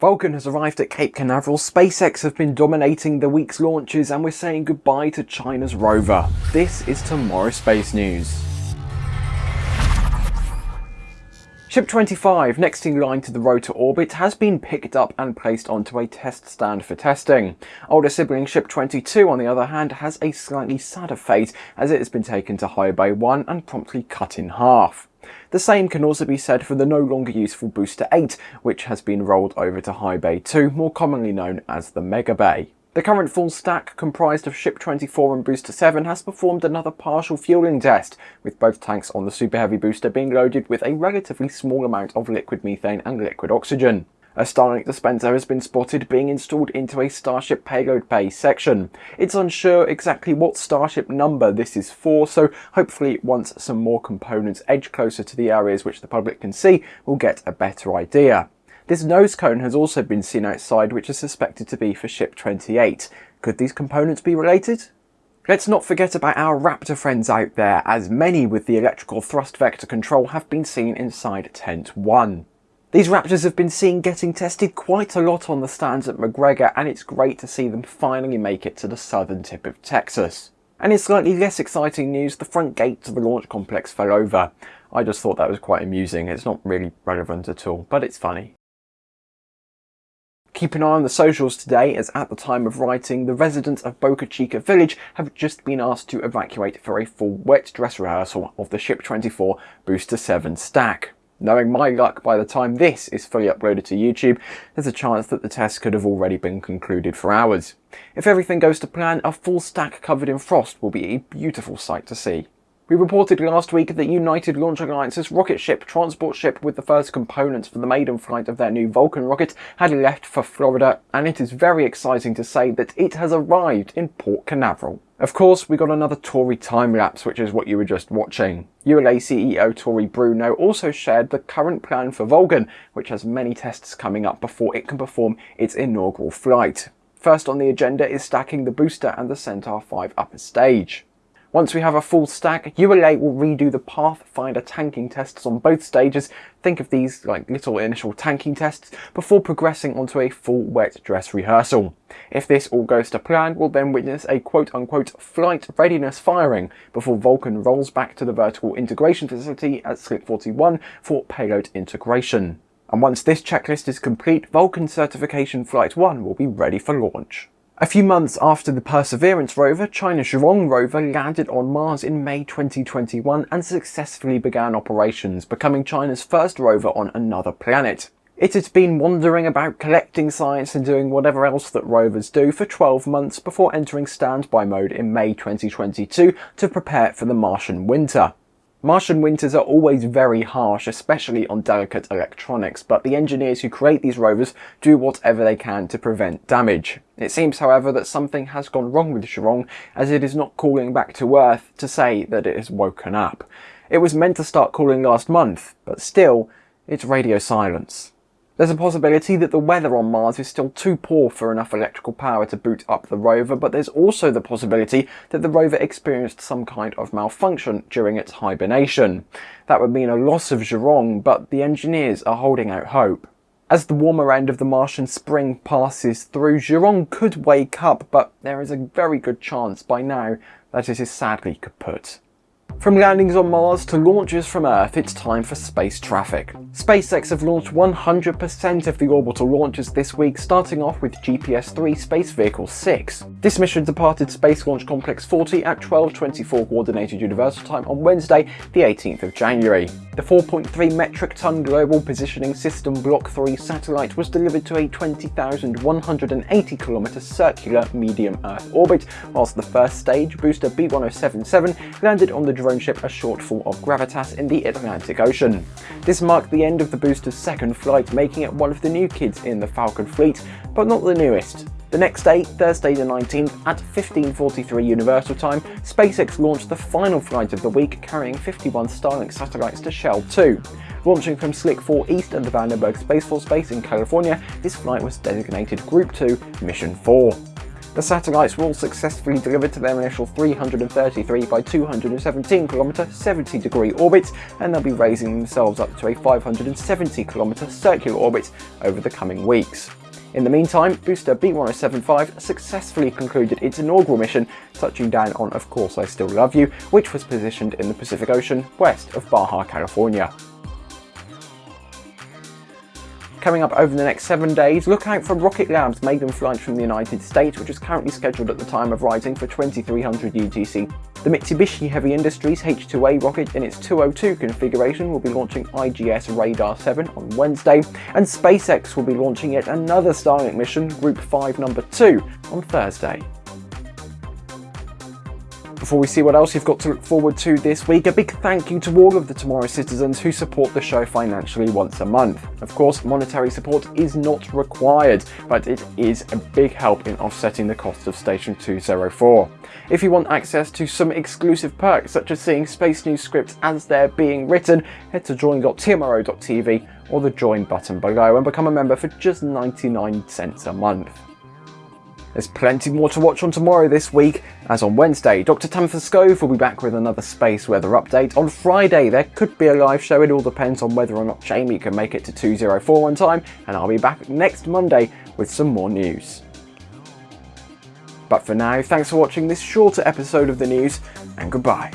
Vulcan has arrived at Cape Canaveral, SpaceX have been dominating the week's launches and we're saying goodbye to China's rover. This is Tomorrow Space News. Ship 25, next in line to the road to orbit, has been picked up and placed onto a test stand for testing. Older sibling Ship 22, on the other hand, has a slightly sadder fate as it has been taken to High Bay 1 and promptly cut in half. The same can also be said for the no longer useful Booster 8, which has been rolled over to High Bay 2, more commonly known as the Mega Bay. The current full stack, comprised of Ship 24 and Booster 7, has performed another partial fueling test, with both tanks on the Super Heavy booster being loaded with a relatively small amount of liquid methane and liquid oxygen. A Starlink dispenser has been spotted being installed into a Starship payload bay section. It's unsure exactly what Starship number this is for, so hopefully once some more components edge closer to the areas which the public can see, we'll get a better idea. This nose cone has also been seen outside, which is suspected to be for Ship 28. Could these components be related? Let's not forget about our Raptor friends out there, as many with the electrical thrust vector control have been seen inside Tent 1. These Raptors have been seen getting tested quite a lot on the stands at McGregor and it's great to see them finally make it to the southern tip of Texas. And in slightly less exciting news, the front gate to the launch complex fell over. I just thought that was quite amusing. It's not really relevant at all, but it's funny. Keep an eye on the socials today as at the time of writing, the residents of Boca Chica village have just been asked to evacuate for a full wet dress rehearsal of the Ship 24 Booster 7 stack. Knowing my luck, by the time this is fully uploaded to YouTube, there's a chance that the test could have already been concluded for hours. If everything goes to plan, a full stack covered in frost will be a beautiful sight to see. We reported last week that United Launch Alliance's rocket ship, transport ship with the first components for the maiden flight of their new Vulcan rocket, had left for Florida, and it is very exciting to say that it has arrived in Port Canaveral. Of course, we got another Tory time-lapse, which is what you were just watching. ULA CEO Tory Bruno also shared the current plan for Vulcan, which has many tests coming up before it can perform its inaugural flight. First on the agenda is stacking the booster and the Centaur 5 upper stage. Once we have a full stack, ULA will redo the Pathfinder tanking tests on both stages, think of these like little initial tanking tests, before progressing onto a full wet dress rehearsal. If this all goes to plan, we'll then witness a quote-unquote flight readiness firing before Vulcan rolls back to the vertical integration facility at Slick 41 for payload integration. And once this checklist is complete, Vulcan Certification Flight 1 will be ready for launch. A few months after the Perseverance rover, China's Zhurong rover landed on Mars in May 2021 and successfully began operations, becoming China's first rover on another planet. It had been wandering about collecting science and doing whatever else that rovers do for 12 months before entering standby mode in May 2022 to prepare for the Martian winter. Martian winters are always very harsh, especially on delicate electronics, but the engineers who create these rovers do whatever they can to prevent damage. It seems, however, that something has gone wrong with Zhurong, as it is not calling back to Earth to say that it has woken up. It was meant to start calling last month, but still, it's radio silence. There's a possibility that the weather on Mars is still too poor for enough electrical power to boot up the rover, but there's also the possibility that the rover experienced some kind of malfunction during its hibernation. That would mean a loss of Zhurong, but the engineers are holding out hope. As the warmer end of the Martian spring passes through, Zhurong could wake up, but there is a very good chance by now that it is sadly kaput. From landings on Mars to launches from Earth, it's time for space traffic. SpaceX have launched 100% of the orbital launches this week, starting off with GPS-3 Space Vehicle 6. This mission departed Space Launch Complex 40 at 12.24 Coordinated Universal Time on Wednesday, the 18th of January. The 4.3 metric ton Global Positioning System Block 3 satellite was delivered to a 20,180 km circular medium Earth orbit, whilst the first stage, booster B1077, landed on the drone ship a shortfall of gravitas in the Atlantic Ocean. This marked the end of the booster's second flight, making it one of the new kids in the Falcon fleet, but not the newest. The next day, Thursday the 19th, at 15.43 Universal Time, SpaceX launched the final flight of the week, carrying 51 Starlink satellites to Shell 2. Launching from Slick 4 east of the Vandenberg Space Force Base in California, this flight was designated Group 2 Mission 4. The satellites were all successfully delivered to their initial 333 by 217 km 70 degree orbit and they'll be raising themselves up to a 570 km circular orbit over the coming weeks. In the meantime, booster B1075 successfully concluded its inaugural mission, touching down on Of Course I Still Love You, which was positioned in the Pacific Ocean west of Baja California. Coming up over the next seven days, look out for Rocket Lab's maiden flight from the United States, which is currently scheduled at the time of writing for 2300 UTC. The Mitsubishi Heavy Industries H-2A rocket in its 202 configuration will be launching IGS Radar 7 on Wednesday, and SpaceX will be launching yet another Starlink mission, Group 5 number 2, on Thursday. Before we see what else you've got to look forward to this week, a big thank you to all of the Tomorrow citizens who support the show financially once a month. Of course, monetary support is not required, but it is a big help in offsetting the cost of Station 204. If you want access to some exclusive perks, such as seeing Space News scripts as they're being written, head to join.tmro.tv or the join button below and become a member for just 99 cents a month. There's plenty more to watch on tomorrow this week, as on Wednesday, Dr. Tamitha Skov will be back with another space weather update. On Friday, there could be a live show, it all depends on whether or not Jamie can make it to 204 on time, and I'll be back next Monday with some more news. But for now, thanks for watching this shorter episode of the news, and goodbye.